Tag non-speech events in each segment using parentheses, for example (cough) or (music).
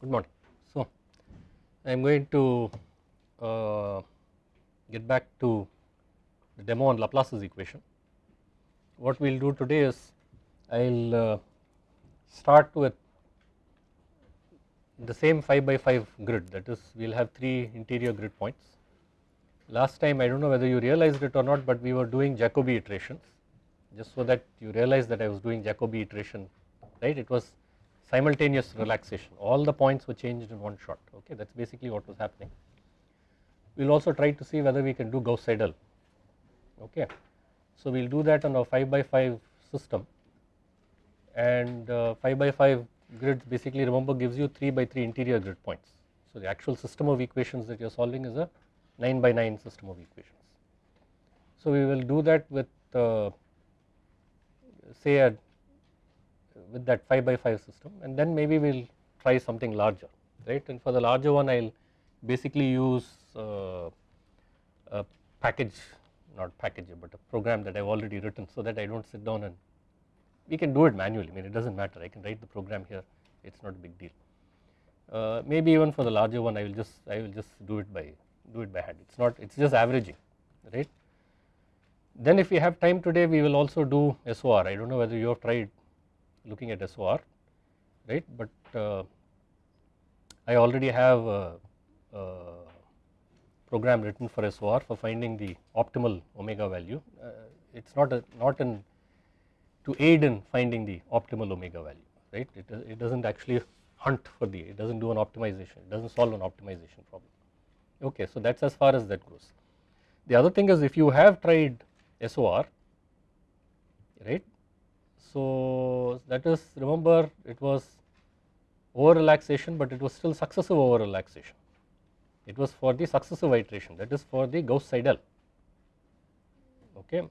Good morning. So, I am going to uh, get back to the demo on Laplace's equation. What we will do today is I will uh, start with the same 5 by 5 grid that is we will have 3 interior grid points. Last time I do not know whether you realized it or not but we were doing Jacobi iterations just so that you realize that I was doing Jacobi iteration right it was simultaneous relaxation all the points were changed in one shot okay that is basically what was happening. We will also try to see whether we can do Gauss Seidel okay. So we will do that on a 5 by 5 system and uh, 5 by 5 grids basically remember gives you 3 by 3 interior grid points. So the actual system of equations that you are solving is a 9 by 9 system of equations. So we will do that with uh, say a with that 5 by 5 system and then maybe we will try something larger right? And for the larger one I will basically use uh, a package not package but a program that I have already written so that I do not sit down and we can do it manually. I mean it does not matter. I can write the program here. It is not a big deal. Uh, maybe even for the larger one I will just I will just do it by do it by hand. It is not it is just averaging right. Then if we have time today we will also do SOR I do not know whether you have tried looking at SOR right? But uh, I already have a, a, program written for SOR for finding the optimal omega value. Uh, it is not a not in to aid in finding the optimal omega value right? It, it does not actually hunt for the it does not do an optimization it does not solve an optimization problem. Okay so that is as far as that goes. The other thing is if you have tried SOR right so that is remember it was over relaxation but it was still successive over relaxation. It was for the successive iteration that is for the Gauss Seidel okay.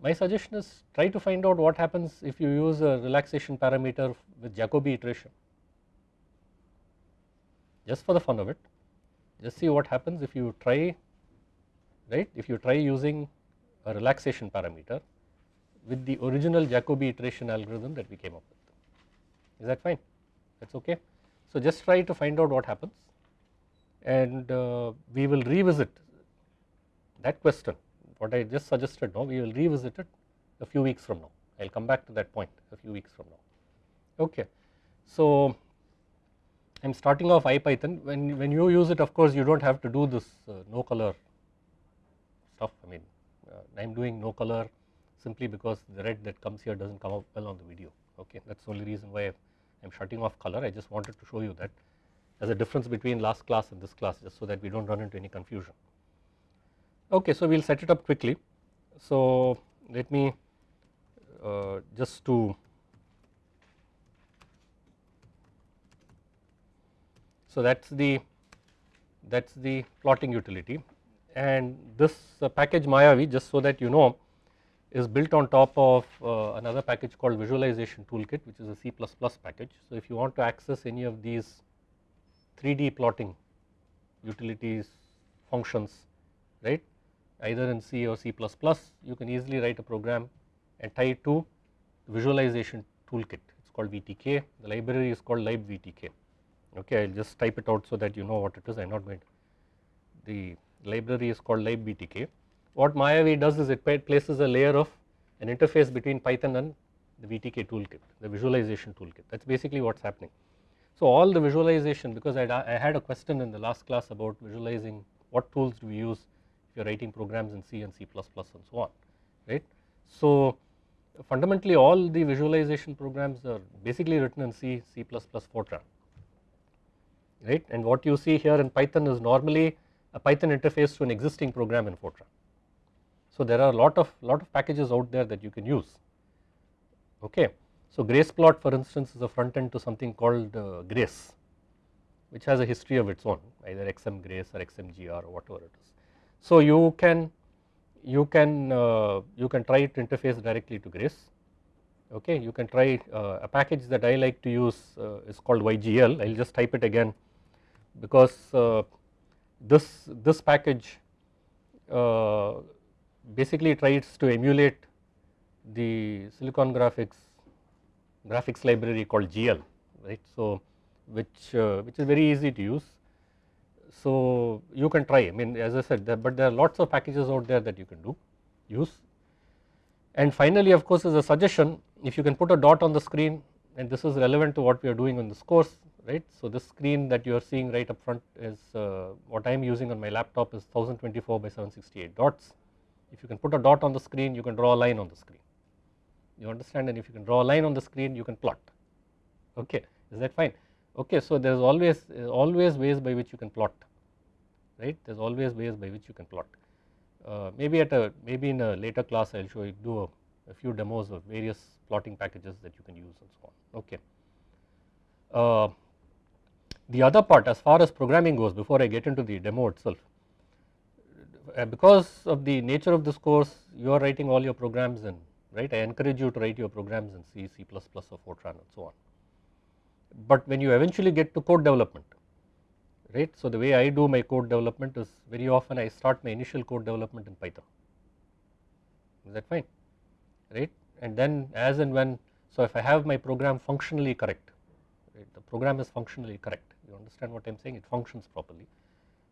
My suggestion is try to find out what happens if you use a relaxation parameter with Jacobi iteration just for the fun of it just see what happens if you try right if you try using a relaxation parameter with the original Jacobi iteration algorithm that we came up with. Is that fine? That is okay. So just try to find out what happens and uh, we will revisit that question what I just suggested now we will revisit it a few weeks from now. I will come back to that point a few weeks from now. Okay. So I am starting off IPython when, when you use it of course you do not have to do this uh, no color stuff I mean uh, I am doing no color simply because the red that comes here does not come out well on the video okay that is the only reason why I am shutting off color I just wanted to show you that is a difference between last class and this class just so that we do not run into any confusion. Okay, so we will set it up quickly. So let me uh, just to so that is the that is the plotting utility and this uh, package Mayavi just so that you know is built on top of uh, another package called visualization toolkit which is a C++ package. So if you want to access any of these 3D plotting utilities functions right either in C or C++ you can easily write a program and tie it to visualization toolkit. It is called VTK the library is called libvtk okay I will just type it out so that you know what it is. I am not going to. The library is called libvtk what Mayavi does is it places a layer of an interface between Python and the VTK toolkit, the visualization toolkit that is basically what is happening. So all the visualization because I, I had a question in the last class about visualizing what tools do we use if you are writing programs in C and C++ and so on right. So fundamentally all the visualization programs are basically written in C, C++, Fortran right and what you see here in Python is normally a Python interface to an existing program in Fortran. So there are a lot of lot of packages out there that you can use okay. So Graceplot for instance is a front end to something called uh, Grace which has a history of its own either XM Grace or XMGR or whatever it is. So you can you can uh, you can try to interface directly to Grace okay you can try uh, a package that I like to use uh, is called YGL I will just type it again because uh, this this package uh, basically tries to emulate the silicon graphics graphics library called GL right. So which uh, which is very easy to use. So you can try I mean as I said there, but there are lots of packages out there that you can do use. And finally of course as a suggestion if you can put a dot on the screen and this is relevant to what we are doing on this course right. So this screen that you are seeing right up front is uh, what I am using on my laptop is 1024 by 768 dots. If you can put a dot on the screen you can draw a line on the screen. You understand? And if you can draw a line on the screen you can plot. Okay is that fine? Okay so there is always always ways by which you can plot right? There is always ways by which you can plot. Uh, maybe at a maybe in a later class I will show you do a, a, few demos of various plotting packages that you can use and so on. Okay. Uh, the other part as far as programming goes before I get into the demo itself Uh, because of the nature of this course you are writing all your programs in right. I encourage you to write your programs in C, C++ or Fortran and so on. But when you eventually get to code development, right. So the way I do my code development is very often I start my initial code development in Python, is that fine, right. And then as and when, so if I have my program functionally correct, right, the program is functionally correct, you understand what I am saying, it functions properly.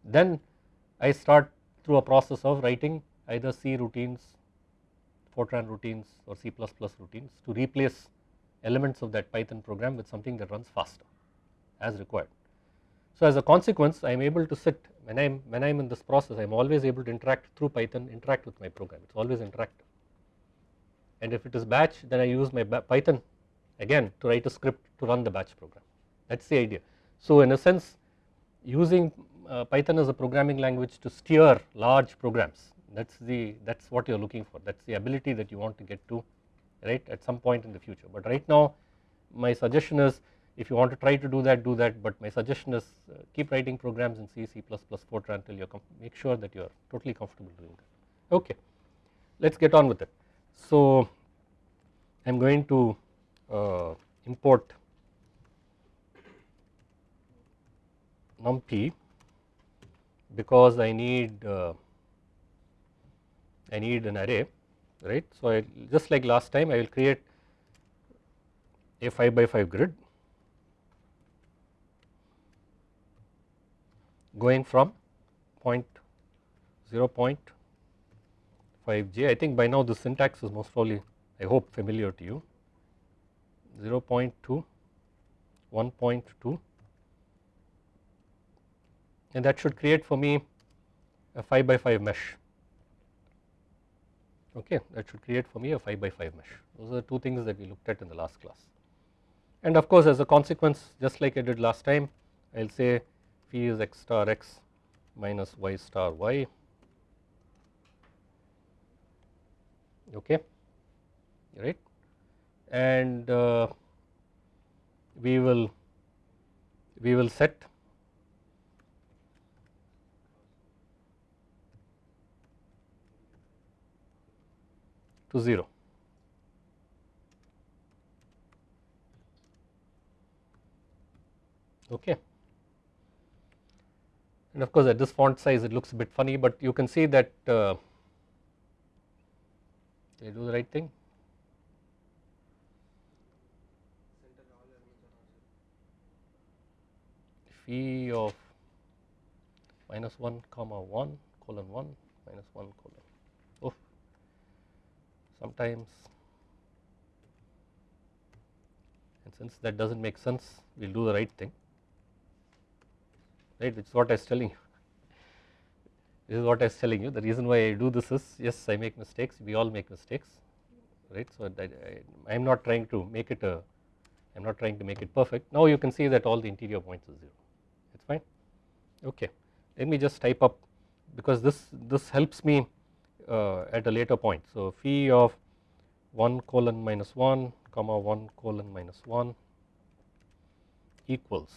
Then I start through a process of writing either C routines Fortran routines or C++ routines to replace elements of that Python program with something that runs faster as required. So as a consequence I am able to sit when I am when I am in this process I am always able to interact through Python interact with my program it is always interactive and if it is batch then I use my Python again to write a script to run the batch program that is the idea. So in a sense using uh, Python is a programming language to steer large programs that is the that is what you are looking for that is the ability that you want to get to right at some point in the future. But right now my suggestion is if you want to try to do that do that but my suggestion is uh, keep writing programs in C, C++, Fortran until you make sure that you are totally comfortable doing that. Okay, let us get on with it. So I am going to uh, import numpy because I need uh, I need an array right. So, I just like last time I will create a 5 by 5 grid going from point 0 0.5 j I think by now the syntax is most probably I hope familiar to you 0 0.2 1.2 and that should create for me a 5 by 5 mesh. Okay that should create for me a 5 by 5 mesh. Those are the two things that we looked at in the last class. And of course as a consequence just like I did last time I will say phi is x star x minus y star y. Okay right? And uh, we will we will set to 0. Okay. And of course, at this font size it looks a bit funny, but you can see that uh, do the right thing? phi of minus 1 comma 1 colon 1 minus 1 colon sometimes and since that does not make sense we will do the right thing. Right? Which is what I was telling you. (laughs) This is what I was telling you. The reason why I do this is yes I make mistakes. We all make mistakes. Right? So I, am not trying to make it a I am not trying to make it perfect. Now you can see that all the interior points are 0 it is fine. Okay. Let me just type up because this this helps me Uh, at a later point. So, phi of 1 colon minus 1 comma 1 colon minus 1 equals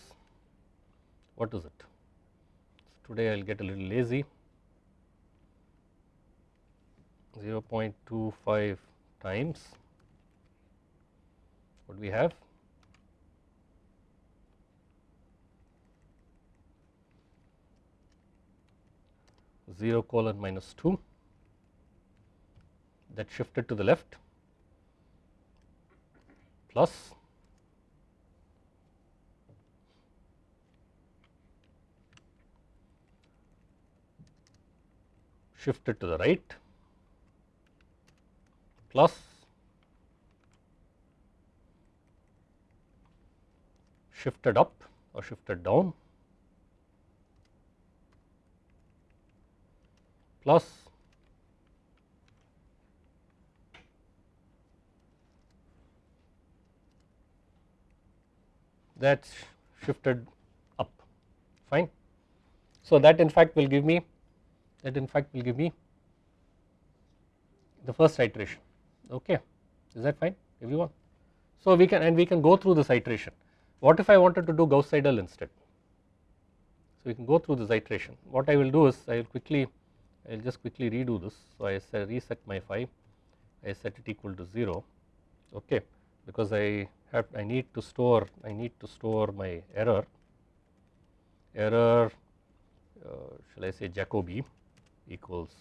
what is it? So, today I will get a little lazy 0.25 times what we have 0 colon minus 2 that shifted to the left plus shifted to the right plus shifted up or shifted down plus that is shifted up. Fine. So, that in fact will give me that in fact will give me the first iteration. Okay. Is that fine? Everyone. So, we can and we can go through this iteration. What if I wanted to do Gauss Seidel instead. So, we can go through this iteration. What I will do is I will quickly I will just quickly redo this. So, I reset my phi. I set it equal to 0 okay. Because I have I need to store I need to store my error. Error uh, shall I say Jacobi equals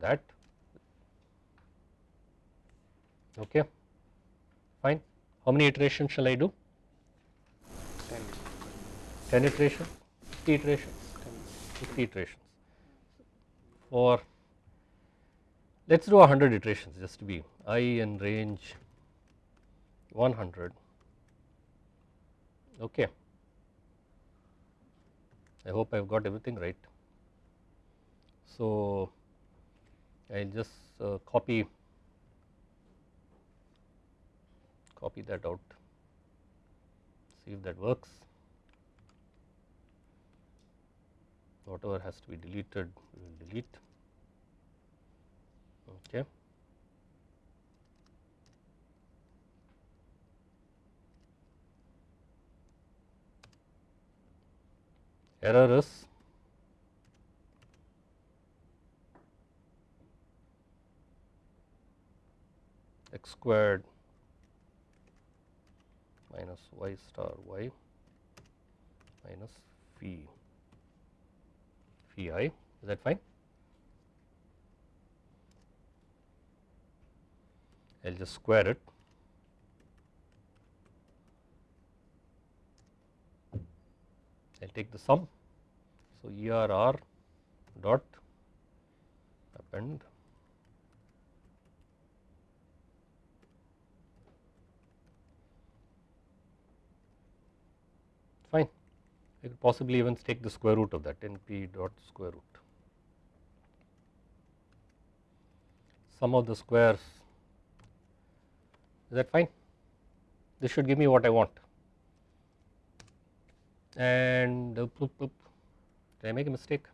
that. Okay fine. How many iterations shall I do? 10 10 iterations? 50 iterations? 10. 50 iterations. For let us do 100 iterations just to be i in range 100 okay. I hope I have got everything right. So, I will just uh, copy copy that out see if that works. Whatever has to be deleted we will delete. Okay error is x squared minus y star y minus phi phi i. Is that fine? I will just square it I will take the sum. So, ERR dot append fine. I could possibly even take the square root of that np dot square root. Sum of the squares is that fine? This should give me what I want and uh, did I make a mistake?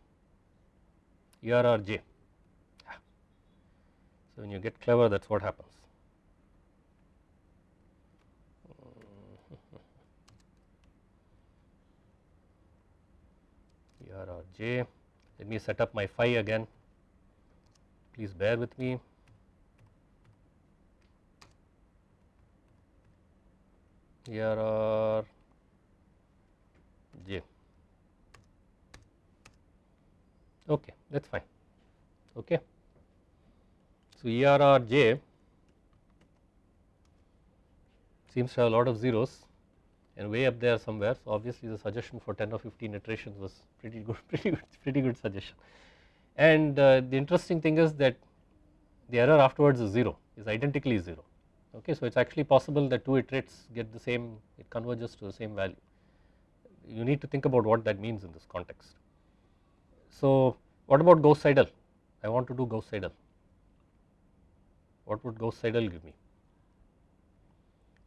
ERR J. So, when you get clever that is what happens. (laughs) ERR J. Let me set up my phi again. Please bear with me. ERR j okay that is fine okay. So, ERR j seems to have a lot of zeros and way up there somewhere. So, obviously the suggestion for 10 or 15 iterations was pretty good (laughs) pretty good pretty good suggestion and uh, the interesting thing is that the error afterwards is 0 is identically 0 okay. So, it is actually possible that two iterates get the same it converges to the same value you need to think about what that means in this context. So, what about Gauss Seidel? I want to do Gauss Seidel. What would Gauss Seidel give me?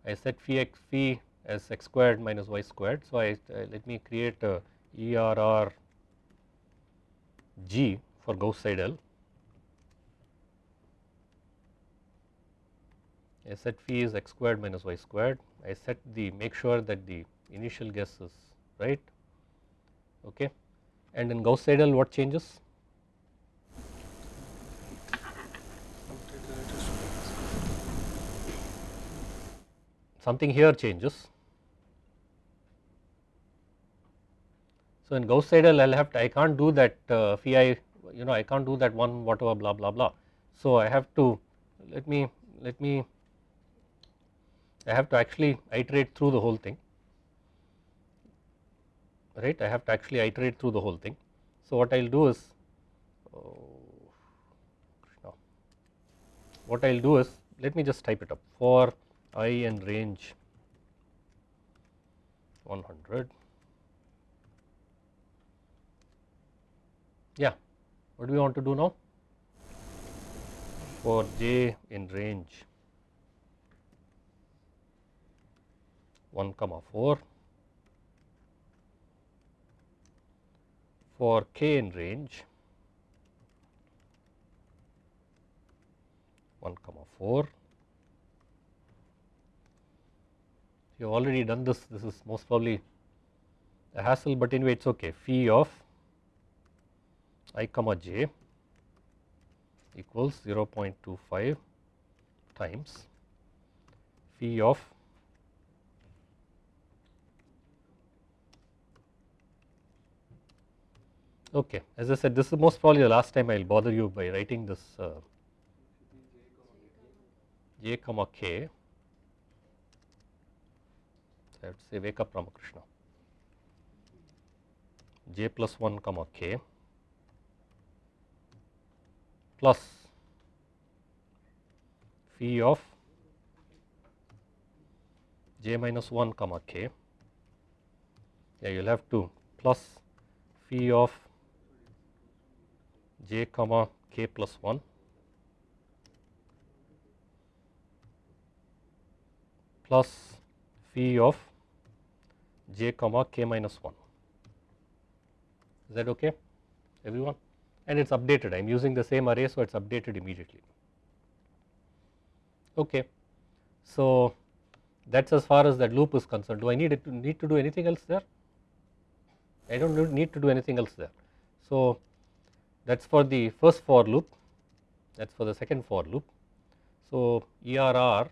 I set phi x phi as x squared minus y squared. So, I uh, let me create a ERR G for Gauss Seidel. I set phi is x squared minus y squared. I set the make sure that the initial guess is right okay and in Gauss Seidel what changes? Something here changes. So in Gauss Seidel I'll have to I can't do that uh, phi you know I can't do that one whatever blah blah blah. So I have to let me let me I have to actually iterate through the whole thing right I have to actually iterate through the whole thing. So, what I will do is oh, what I will do is let me just type it up. For i and range 100 yeah. What do we want to do now? For j in range 1 comma 4 for k in range 1 comma 4. You have already done this, this is most probably a hassle, but anyway it is okay. Phi of i comma j equals 0.25 times phi of Okay, as I said, this is most probably the last time I will bother you by writing this uh, j comma k. So I have to say wake up Ramakrishna. j plus 1 comma k plus phi of j minus 1 comma k. Yeah, you will have to plus phi of j comma k plus 1 plus phi of j comma k minus 1 is that okay everyone? And it is updated. I am using the same array so it is updated immediately. Okay. So that is as far as that loop is concerned. Do I need to need to do anything else there? I do not need to do anything else there. So that is for the first for loop. That is for the second for loop. So, ERR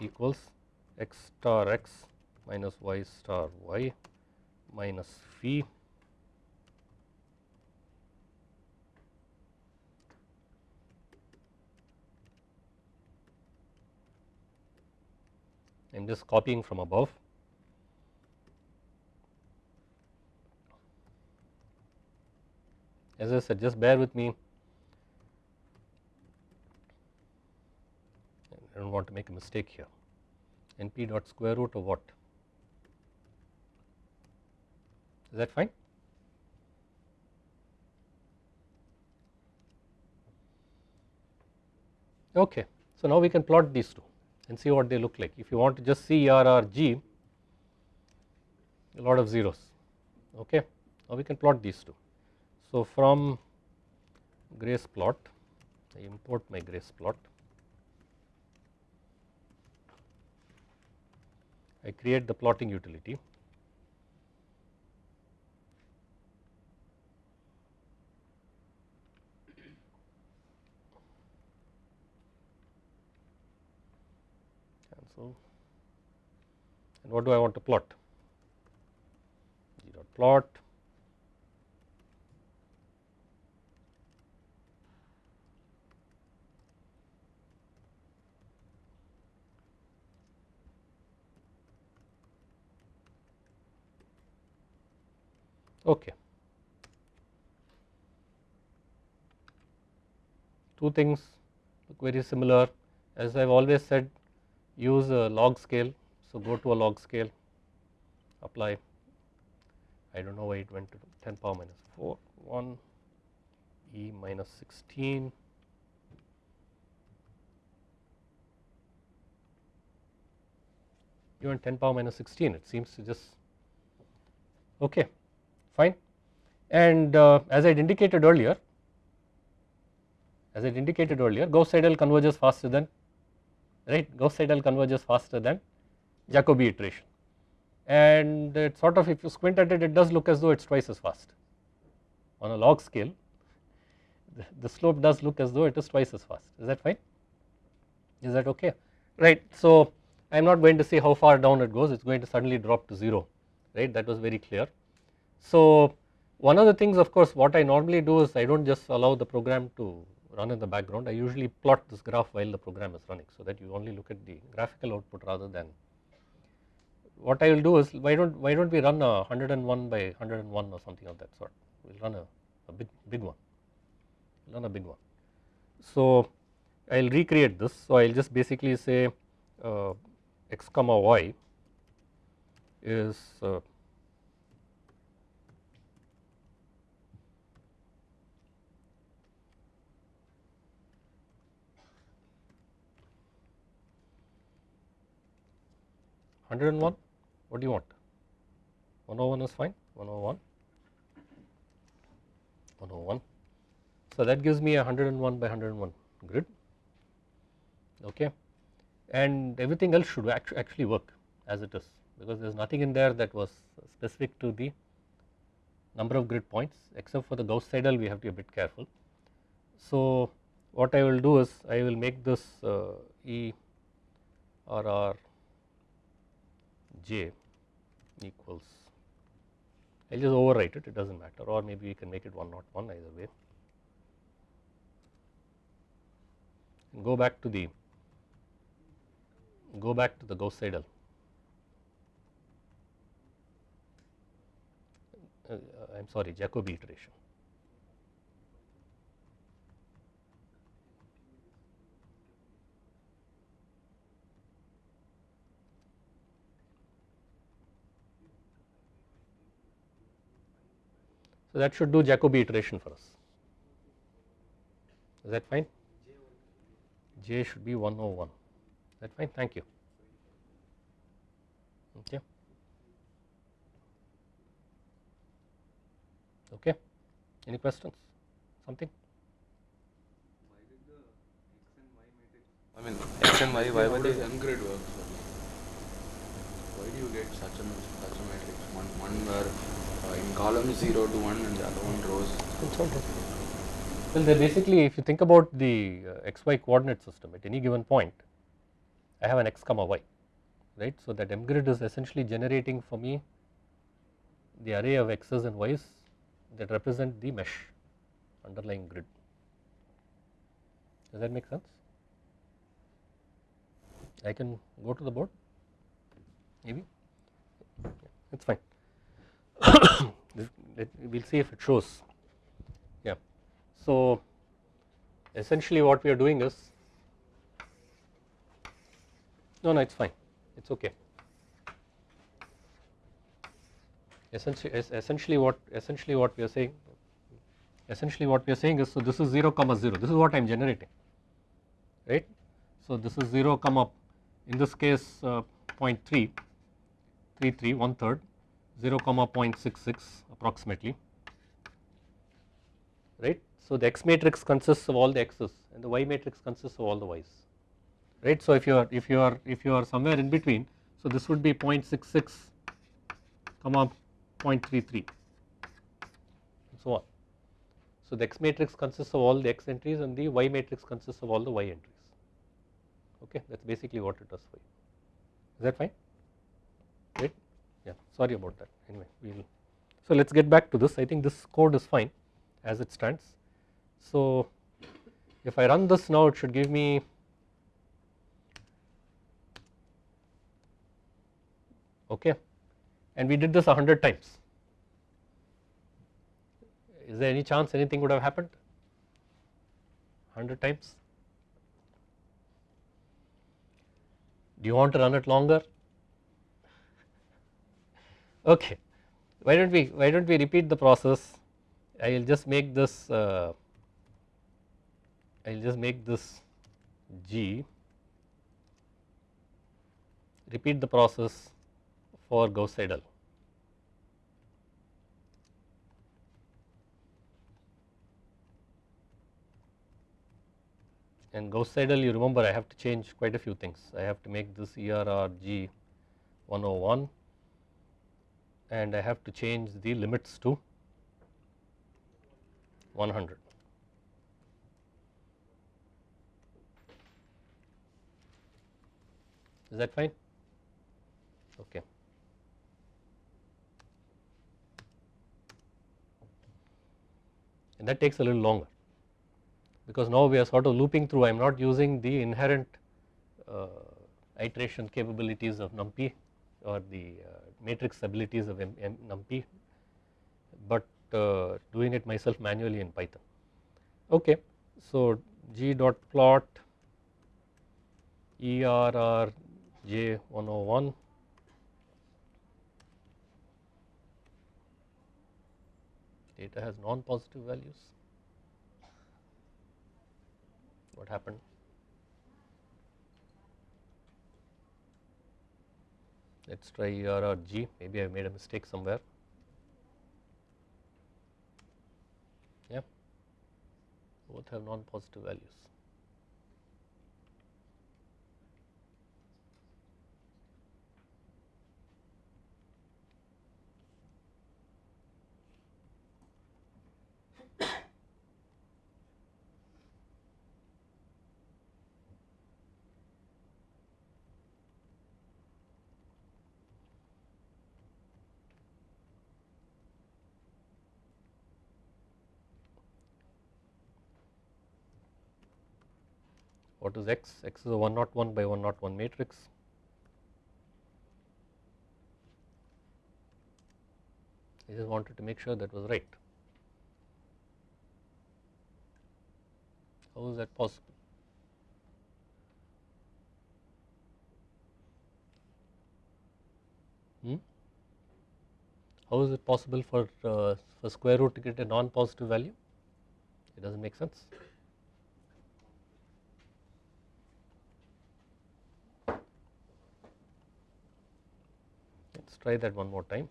equals x star x minus y star y minus phi I am just copying from above said just bear with me. I do not want to make a mistake here. Np dot square root of what? Is that fine? Okay so now we can plot these two and see what they look like. If you want to just see RRG a lot of zeros. Okay now we can plot these two so, from grace plot I import my grace plot. I create the plotting utility. Cancel. And what do I want to plot? G dot plot Okay. Two things look very similar. As I have always said use a log scale. So, go to a log scale. Apply. I do not know why it went to 10 power minus 4 1 e minus 16 even 10 power minus 16 it seems to just okay fine. And uh, as I had indicated earlier, as I had indicated earlier, Gauss Seidel converges faster than right Gauss Seidel converges faster than Jacobi iteration. And it sort of if you squint at it, it does look as though it is twice as fast on a log scale. The, the slope does look as though it is twice as fast. Is that fine? Is that okay? Right. So I am not going to say how far down it goes. It is going to suddenly drop to zero. Right. That was very clear. So, one of the things of course what I normally do is I do not just allow the program to run in the background I usually plot this graph while the program is running so that you only look at the graphical output rather than what I will do is why don't why don't we run a 101 by 101 or something of that sort we will run a, a big big one run a big one. So I will recreate this. So, I will just basically say uh, x comma y is uh, Hundred and one. What do you want? One oh one is fine. One oh one. One oh one. So that gives me a hundred and one by hundred and one grid. Okay and everything else should actually work as it is because there is nothing in there that was specific to the number of grid points except for the Gauss Seidel we have to be a bit careful. So what I will do is I will make this uh, E R R J equals I will just overwrite it it does not matter or maybe we can make it 101 either way and go back to the go back to the Gauss Seidel. I am sorry Jacobi iteration. So, that should do Jacobi iteration for us. Is that fine? J should be 101 that fine? Thank you. Okay. Okay. Any questions? Something? Why did the x and y matrix i mean x and y why were they grid work? Why do you get such a such a matrix? One one where in column 0 to 1 and the other one rows It's all right. well they basically if you think about the uh, xy coordinate system at any given point I have an x comma y right. So, that mgrid is essentially generating for me the array of x's and y's that represent the mesh underlying grid. Does that make sense? I can go to the board maybe it is fine we will see if it shows yeah. So, essentially what we are doing is no, no, it's fine. It's okay. Essentially, essentially what essentially what we are saying, essentially what we are saying is so this is 0 comma 0. This is what I am generating, right? So this is 0 comma in this case uh, 0.3, 33 one third, 0 comma 0.66 approximately, right? So the X matrix consists of all the X's and the Y matrix consists of all the Y's right. So if you are if you are if you are somewhere in between so this would be 0.66 comma 0.33 and so on. So the X matrix consists of all the X entries and the Y matrix consists of all the Y entries okay that is basically what it does for you is that fine right yeah sorry about that anyway we will so let us get back to this I think this code is fine as it stands so if I run this now it should give me okay and we did this 100 times. Is there any chance anything would have happened 100 times? Do you want to run it longer? Okay, why don't we why don't we repeat the process? I will just make this uh, I will just make this G repeat the process for Gauss Seidel. And Gauss Seidel you remember I have to change quite a few things. I have to make this ERRG 101 and I have to change the limits to 100. Is that fine? Okay. And that takes a little longer because now we are sort of looping through I am not using the inherent uh, iteration capabilities of NumPy or the uh, matrix abilities of M NumPy but uh, doing it myself manually in Python. Okay. So, g dot plot ERR J101 data has non-positive values. What happened? Let us try ERR uh, G, maybe I have made a mistake somewhere. Yeah, both have non-positive values. Is x? x is a 101 by 101 matrix. I just wanted to make sure that was right. How is that possible? Hmm? How is it possible for, uh, for square root to get a non-positive value? It does not make sense. Try that one more time.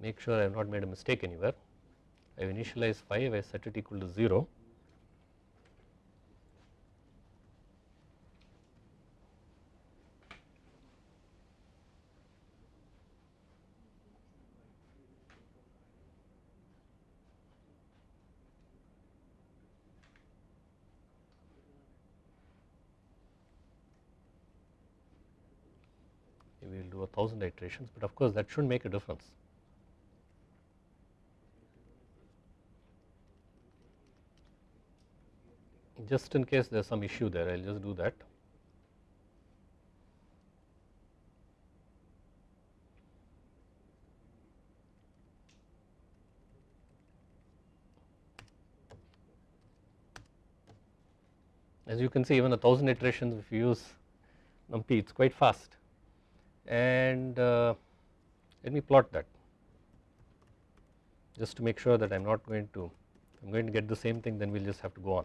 Make sure I have not made a mistake anywhere. I have initialized 5, I set it equal to 0 we will do a thousand iterations, but of course that should make a difference. Just in case there is some issue there, I will just do that. As you can see even a thousand iterations if you use NumPy it is quite fast and uh, let me plot that just to make sure that I am not going to I am going to get the same thing then we will just have to go on.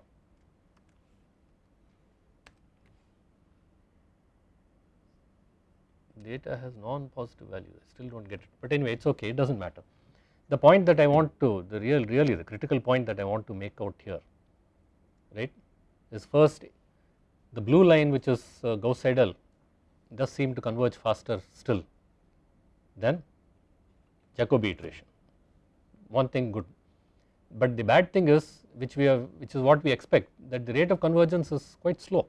Data has non-positive value I still do not get it but anyway it is okay it does not matter. The point that I want to the real really the critical point that I want to make out here right is first the blue line which is uh, Gauss Seidel does seem to converge faster still than Jacobi iteration. One thing good. But the bad thing is which we have which is what we expect that the rate of convergence is quite slow.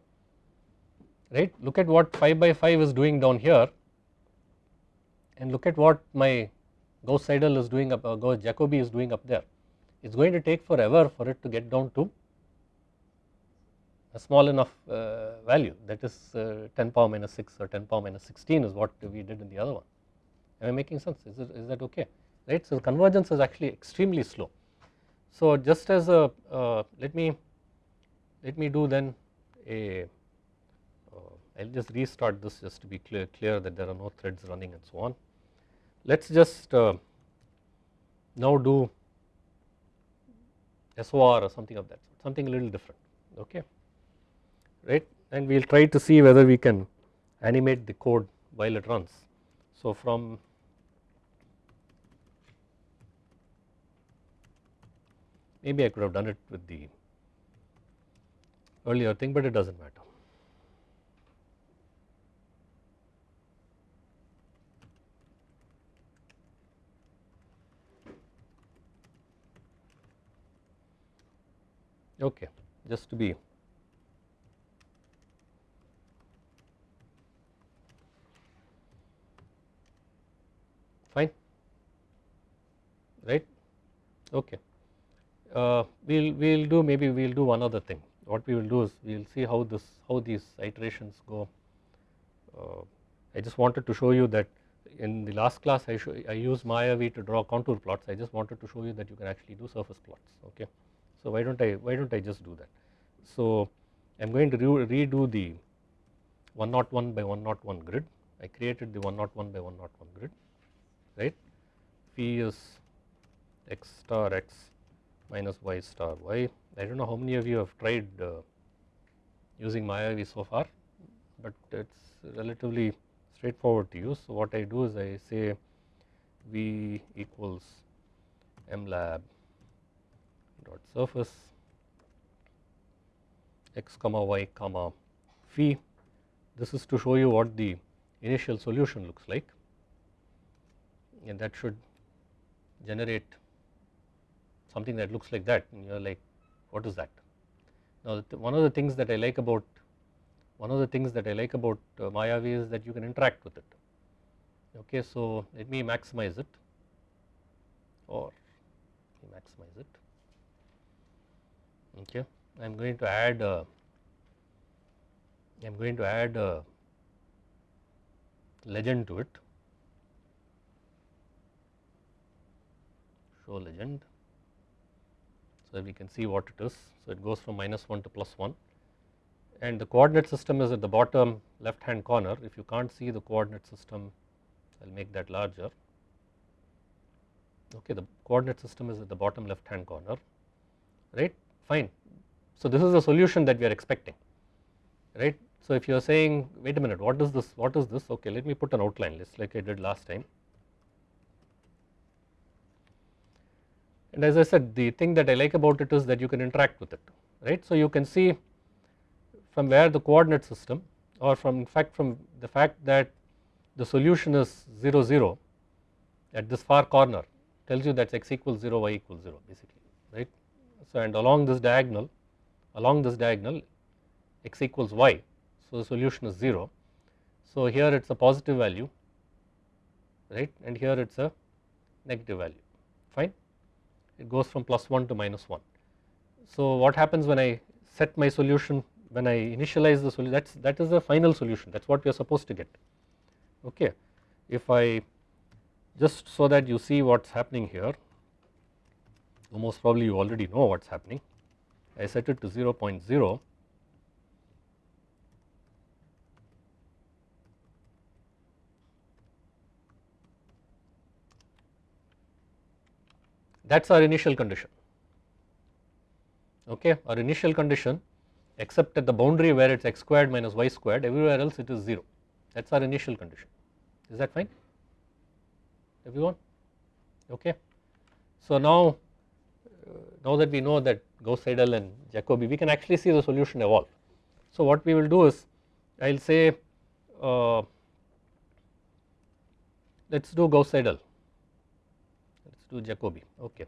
Right? Look at what 5 by 5 is doing down here and look at what my Gauss Seidel is doing up uh, Gauss Jacobi is doing up there. It is going to take forever for it to get down to a small enough uh, value that is uh, 10 power minus 6 or 10 power minus 16 is what we did in the other one. Am I making sense? Is, it, is that okay? Right. So, convergence is actually extremely slow. So, just as a uh, let me let me do then a I will just restart this just to be clear, clear that there are no threads running and so on. Let us just uh, now do SOR or something of that sort, something a little different. Okay right and we will try to see whether we can animate the code while it runs. So from maybe I could have done it with the earlier thing but it does not matter. Okay, just to be fine. Right? Okay. Uh, we'll we'll do maybe we'll do one other thing. What we will do is we'll see how this how these iterations go. Uh, I just wanted to show you that in the last class I, show, I used Mayavi to draw contour plots. I just wanted to show you that you can actually do surface plots okay. So why don't I why don't I just do that. So I am going to re redo the 101 by 101 grid. I created the 101 by 101 grid right phi is x star x minus y star y I do not know how many of you have tried uh, using Mayavi so far but it is relatively straightforward to use. So what I do is I say V equals mlab dot surface x comma y comma phi. This is to show you what the initial solution looks like and that should generate something that looks like that and you are like what is that. Now one of the things that I like about one of the things that I like about uh, Mayavi is that you can interact with it. Okay, so let me maximize it or maximize it. Okay, I am going to add I am going to add a legend to it. Show legend so we can see what it is. So it goes from minus 1 to plus 1 and the coordinate system is at the bottom left hand corner. If you can't see the coordinate system, I will make that larger. Okay, the coordinate system is at the bottom left hand corner, right, fine. So this is the solution that we are expecting, right. So if you are saying, wait a minute, what is this, what is this, okay, let me put an outline list like I did last time. And as I said, the thing that I like about it is that you can interact with it, right. So you can see from where the coordinate system or from in fact from the fact that the solution is 0 0 at this far corner tells you that x equals 0 y equals 0 basically right. So and along this diagonal along this diagonal x equals y so the solution is 0. So here it is a positive value right and here it is a negative value fine it goes from plus 1 to minus 1. So what happens when I set my solution when I initialize the solution that's that is the final solution that is what we are supposed to get okay. If I just so that you see what is happening here most probably you already know what is happening I set it to 0 0.0 that is our initial condition. Okay? Our initial condition except at the boundary where it is x squared minus y squared everywhere else it is 0 that is our initial condition. Is that fine? Everyone? Okay. So now uh, now that we know that Gauss Seidel and Jacobi we can actually see the solution evolve. So what we will do is I will say uh, let us do Gauss Seidel do Jacobi. Okay.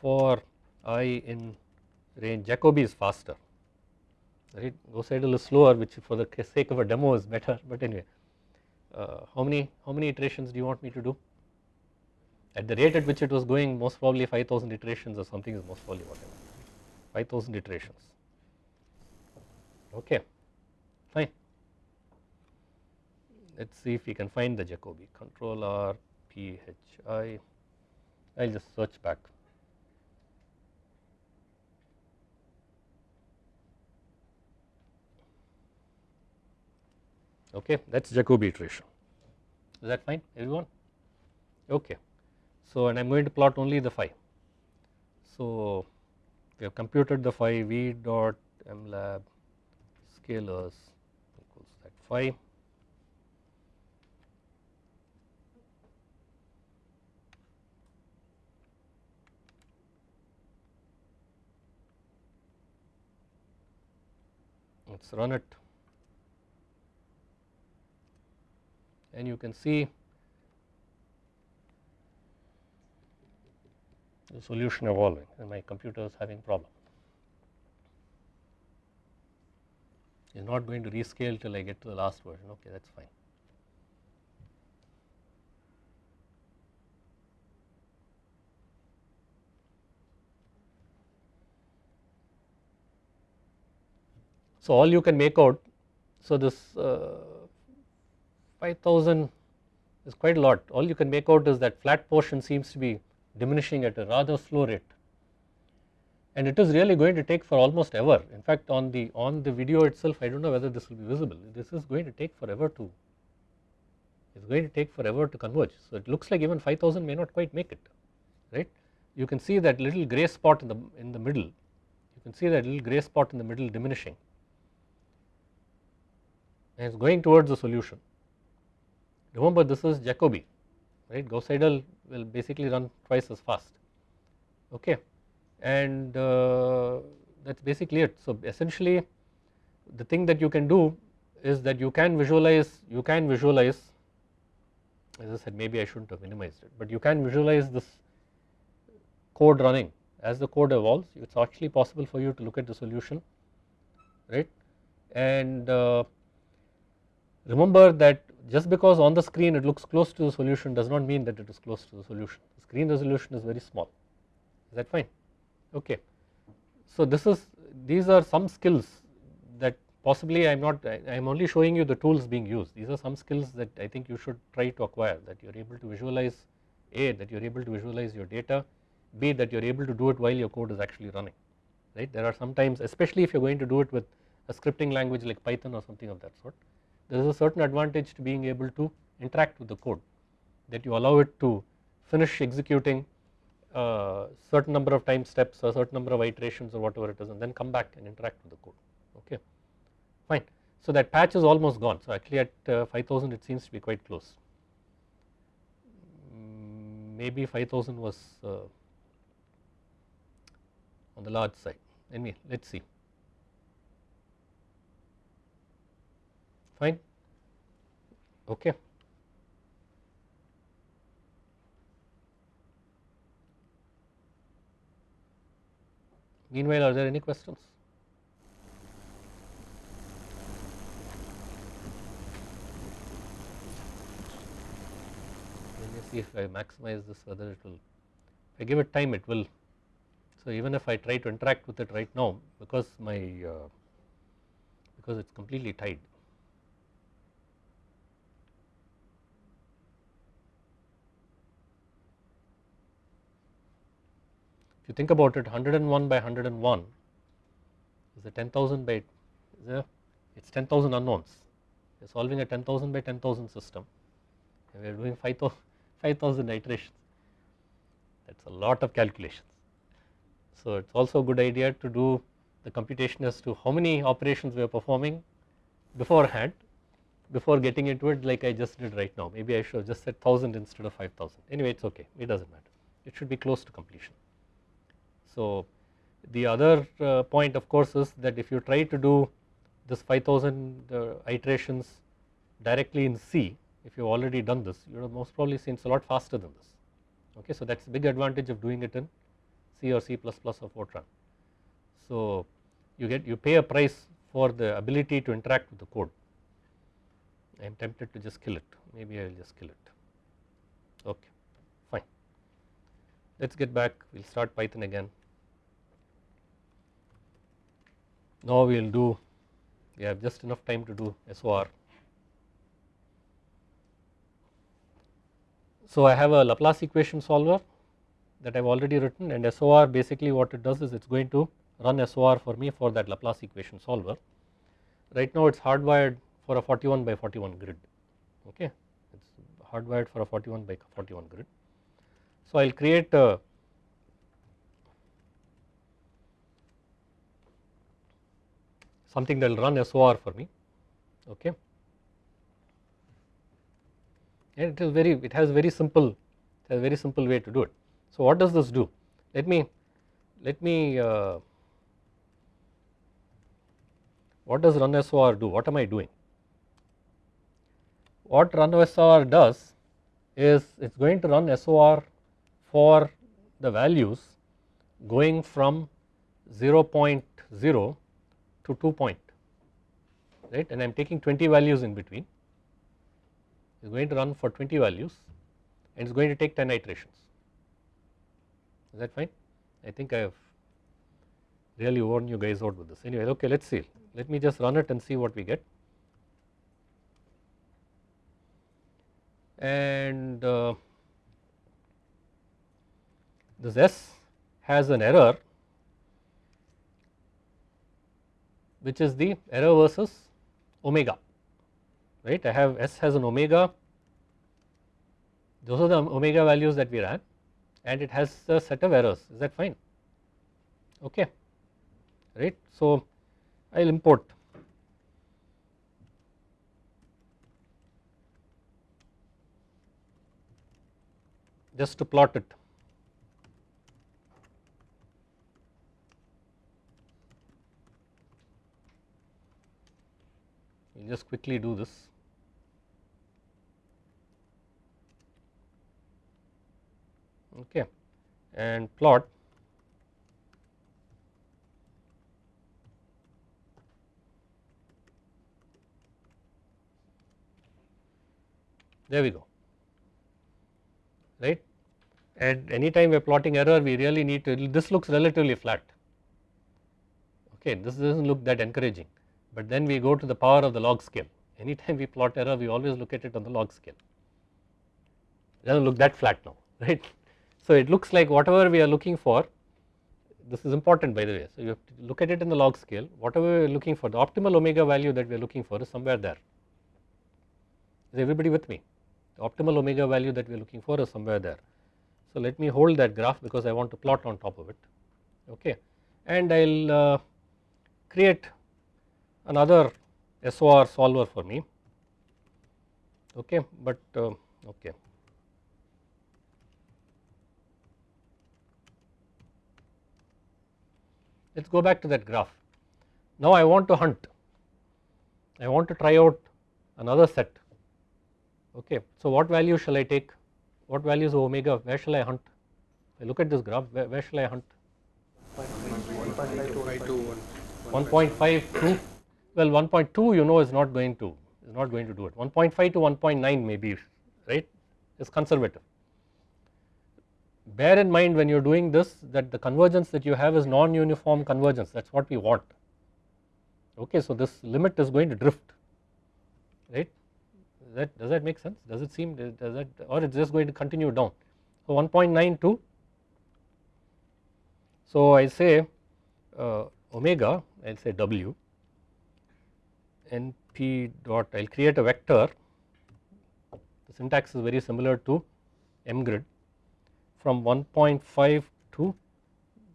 For i in range Jacobi is faster. Right? Gauss Seidel is slower which for the sake of a demo is better (laughs) but anyway. Uh, how many how many iterations do you want me to do? At the rate at which it was going most probably 5000 iterations or something is most probably whatever 5000 iterations. Okay. Fine. Let us see if we can find the Jacobi. Control R P H I I will just search back okay that is Jacobi iteration is that fine everyone okay. So and I am going to plot only the phi. So we have computed the phi v dot mlab scalars equals that phi let us run it and you can see the solution evolving and my computer is having problem. It is not going to rescale till I get to the last version okay that is fine. So all you can make out so this uh, 5000 is quite a lot. All you can make out is that flat portion seems to be diminishing at a rather slow rate. And it is really going to take for almost ever. In fact on the on the video itself I do not know whether this will be visible. This is going to take forever to it is going to take forever to converge. So it looks like even 5000 may not quite make it right? You can see that little gray spot in the in the middle. You can see that little gray spot in the middle diminishing and it is going towards the solution. Remember this is Jacobi right? Gauss Seidel will basically run twice as fast. Okay? And uh, that is basically it. So essentially the thing that you can do is that you can visualize you can visualize as I said maybe I should not have minimized it but you can visualize this code running. As the code evolves it is actually possible for you to look at the solution right? And uh, remember that just because on the screen it looks close to the solution does not mean that it is close to the solution. The screen resolution is very small. Is that fine? Okay. So this is these are some skills that possibly I am not I am only showing you the tools being used. These are some skills that I think you should try to acquire that you are able to visualize A that you are able to visualize your data B that you are able to do it while your code is actually running right? There are sometimes especially if you are going to do it with a scripting language like Python or something of that sort there is a certain advantage to being able to interact with the code that you allow it to finish executing a certain number of time steps or certain number of iterations or whatever it is and then come back and interact with the code. Okay? Fine. So that patch is almost gone. So actually at uh, 5000 it seems to be quite close. Maybe 5000 was uh, on the large side. Anyway let us see fine okay. Meanwhile, are there any questions? Let me see if I maximize this whether it will, if I give it time it will. So even if I try to interact with it right now because my, uh, because it is completely tied. If you think about it 101 by 101 is a 10,000 by it? Is 10,000 unknowns. We are solving a 10,000 by 10,000 system. And we are doing 5,000 (laughs) iterations. That is a lot of calculations. So it is also a good idea to do the computation as to how many operations we are performing beforehand before getting into it like I just did right now. Maybe I should have just said 1000 instead of 5000 anyway it is okay. It does not matter. It should be close to completion. So the other uh, point of course is that if you try to do this 5000 uh, iterations directly in C if you have already done this you have most probably seen it's a lot faster than this. Okay so that is a big advantage of doing it in C or C++ or Fortran. So you get you pay a price for the ability to interact with the code. I am tempted to just kill it. Maybe I will just kill it. Okay fine. Let us get back. We will start Python again Now we will do, we have just enough time to do SOR. So I have a Laplace equation solver that I have already written and SOR basically what it does is it is going to run SOR for me for that Laplace equation solver. Right now it is hardwired for a 41 by 41 grid, okay, it is hardwired for a 41 by 41 grid. So I will create a something that will run SOR for me okay? And it is very it has very simple it has very simple way to do it. So what does this do? Let me let me uh, what does run SOR do? What am I doing? What run SOR does is it is going to run SOR for the values going from 0.0 to 2 point right? And I am taking 20 values in between. It is going to run for 20 values and it is going to take 10 iterations. Is that fine? I think I have really worn you guys out with this. Anyway okay let us see. Let me just run it and see what we get. And uh, this S has an error which is the error versus omega right? I have S has an omega. Those are the omega values that we ran and it has a set of errors. Is that fine? Okay right. So I will import. Just to plot it just quickly do this. Okay. And plot. There we go. Right? And anytime we are plotting error we really need to this looks relatively flat. Okay this does not look that encouraging but then we go to the power of the log scale. Anytime we plot error we always look at it on the log scale. It does not look that flat now (laughs) right. So it looks like whatever we are looking for this is important by the way. So you have to look at it in the log scale. Whatever we are looking for the optimal omega value that we are looking for is somewhere there. Is everybody with me? The optimal omega value that we are looking for is somewhere there. So let me hold that graph because I want to plot on top of it. Okay. And I will uh, create another SOR solver for me. Okay but uh, okay. Let us go back to that graph. Now I want to hunt. I want to try out another set. Okay so what value shall I take? What values of omega? Where shall I hunt? I look at this graph where, where shall I hunt? 1.5 well 1.2 you know is not going to is not going to do it. 1.5 to 1.9 maybe right is conservative. Bear in mind when you are doing this that the convergence that you have is non-uniform convergence. That is what we want. Okay so this limit is going to drift right? Does that does that make sense? Does it seem does that or it is just going to continue down? So 1.92 so I say uh, omega I will say w np dot I will create a vector. The syntax is very similar to mgrid. From 1.5 to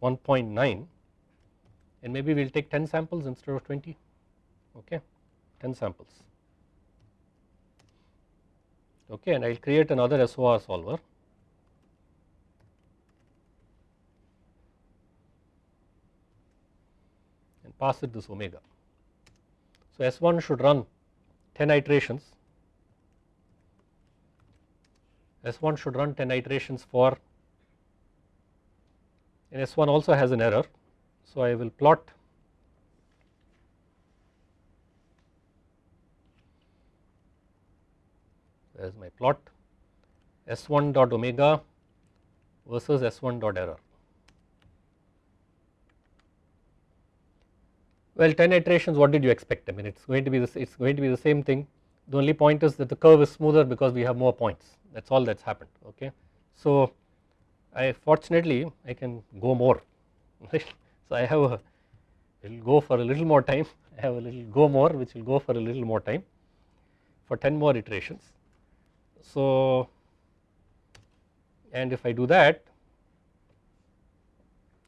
1.9 and maybe we will take 10 samples instead of 20 okay 10 samples. Okay and I will create another SOR solver. And pass it this omega. So S1 should run 10 iterations S1 should run 10 iterations for and S1 also has an error. So I will plot there is my plot S1 dot omega versus S1 dot error. Well 10 iterations what did you expect I mean it is going to be this it is going to be the same thing the only point is that the curve is smoother because we have more points that is all that has happened okay. So I fortunately I can go more (laughs) right. So I have a will go for a little more time I have a little go more which will go for a little more time for 10 more iterations. So and if I do that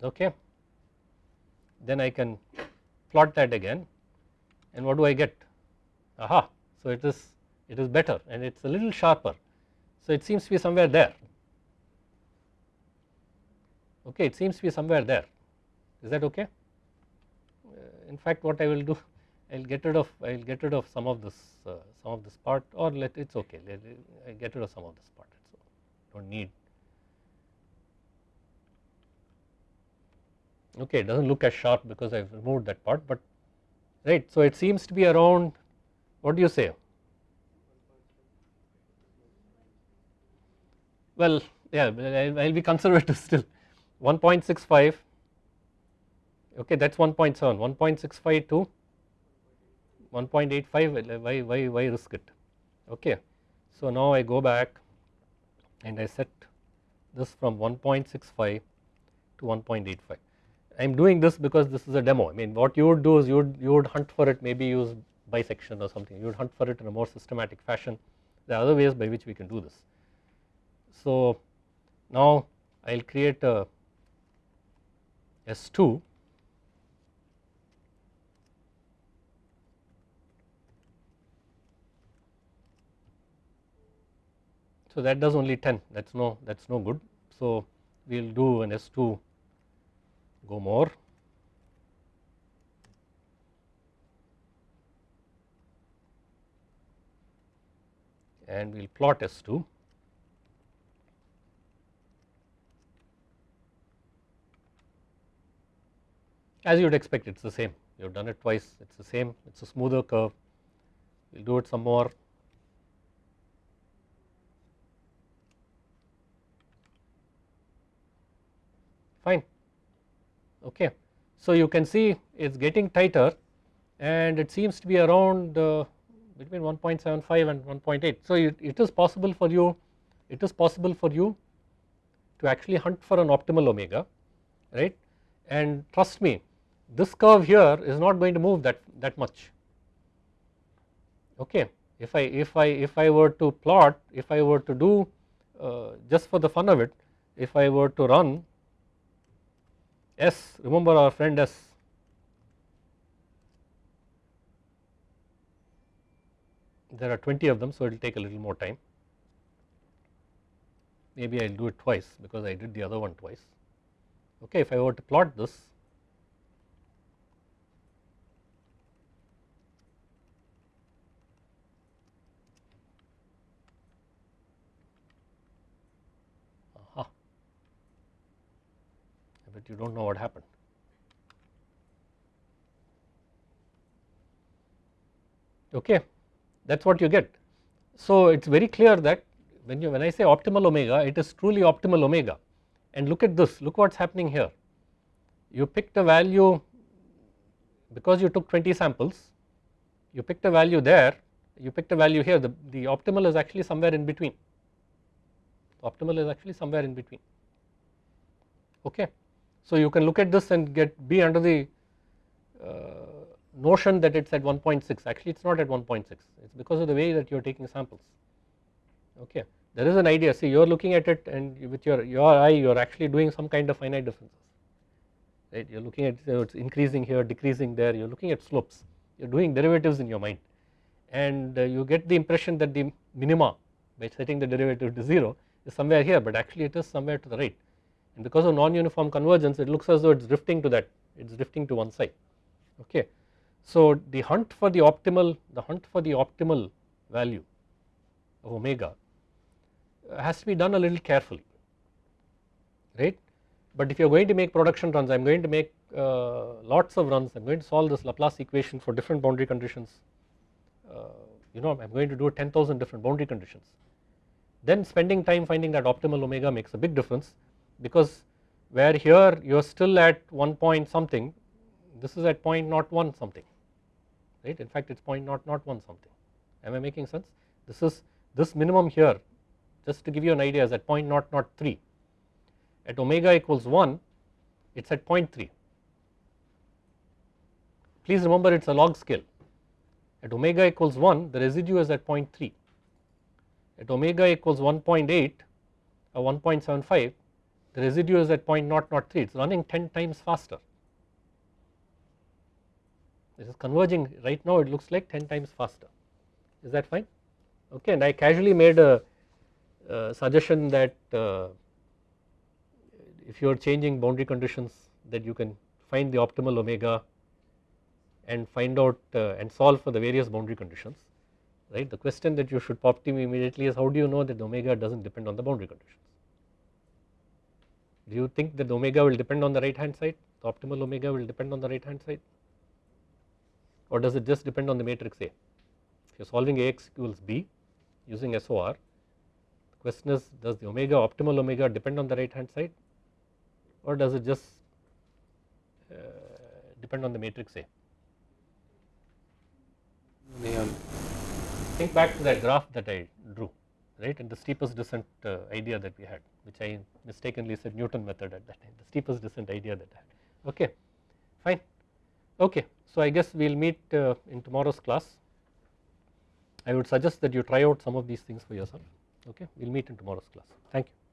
okay then I can plot that again and what do I get? Aha so it is it is better and it is a little sharper. So it seems to be somewhere there. Okay it seems to be somewhere there. Is that okay? Uh, in fact what I will do (laughs) I will get rid of I will get rid of some of this uh, some of this part or let it is okay. Let I get rid of some of this part so do not need okay it does not look as sharp because I have removed that part but right so it seems to be around what do you say? Well yeah I will be conservative (laughs) still. 1.65 okay that is 1.7 1.65 to 1.85 uh, why why why risk it? Okay So now I go back and I set this from 1.65 to 1.85. I am doing this because this is a demo. I mean what you would do is you would you would hunt for it maybe use bisection or something. You would hunt for it in a more systematic fashion. There are other ways by which we can do this. So now I will create a S2 So that does only 10 that is no that is no good. So we will do an S2 go more and we will plot S2 as you would expect it is the same. You have done it twice. It is the same. It is a smoother curve. We will do it some more. Fine okay. So you can see it is getting tighter and it seems to be around uh, between 1.75 and 1.8. So it, it is possible for you it is possible for you to actually hunt for an optimal omega right and trust me this curve here is not going to move that that much okay if I if I if I were to plot if I were to do uh, just for the fun of it if I were to run S remember our friend S. There are 20 of them so it will take a little more time. Maybe I will do it twice because I did the other one twice. Okay if I were to plot this but you do not know what happened. Okay, that is what you get. So it is very clear that when you when I say optimal omega it is truly optimal omega and look at this look what is happening here. You picked a value because you took 20 samples you picked a value there you picked a value here the, the optimal is actually somewhere in between optimal is actually somewhere in between okay. So you can look at this and get be under the uh, notion that it is at 1.6 actually it is not at 1.6 it is because of the way that you are taking samples. Okay. There is an idea. See you are looking at it and with your, your eye you are actually doing some kind of finite differences. Right? You are looking at so it is increasing here decreasing there. You are looking at slopes. You are doing derivatives in your mind. And uh, you get the impression that the minima by setting the derivative to 0 is somewhere here but actually it is somewhere to the right and because of non-uniform convergence it looks as though it is drifting to that it is drifting to one side. Okay. So the hunt for the optimal the hunt for the optimal value of omega has to be done a little carefully. Right? But if you are going to make production runs I am going to make uh, lots of runs I am going to solve this Laplace equation for different boundary conditions uh, you know I am going to do 10,000 different boundary conditions. Then spending time finding that optimal omega makes a big difference because where here you are still at 1 point something this is at point not 1 something right? In fact it is point not not 1 something. Am I making sense? This is this minimum here just to give you an idea is at point not not 3 at omega equals 1 it is at 0.3 please remember it is a log scale. At omega equals 1 the residue is at 0.3 at omega equals 1.8 or 1.75 the residue is at 0.003 it is running 10 times faster. This is converging. Right now it looks like 10 times faster. Is that fine? Okay and I casually made a, suggestion that uh, if you are changing boundary conditions that you can find the optimal omega and find out uh, and solve for the various boundary conditions right? The question that you should pop to me immediately is how do you know that the omega does not depend on the boundary conditions do you think that the omega will depend on the right hand side? The optimal omega will depend on the right hand side? Or does it just depend on the matrix A? If you are solving Ax equals B using SOR the question is does the omega optimal omega depend on the right hand side? Or does it just uh, depend on the matrix A? Think back to that graph that I drew right and the steepest descent uh, idea that we had which I mistakenly said Newton method at that time the steepest descent idea that I had. Okay fine. Okay so I guess we will meet uh, in tomorrow's class. I would suggest that you try out some of these things for yourself. Okay we will meet in tomorrow's class. Thank you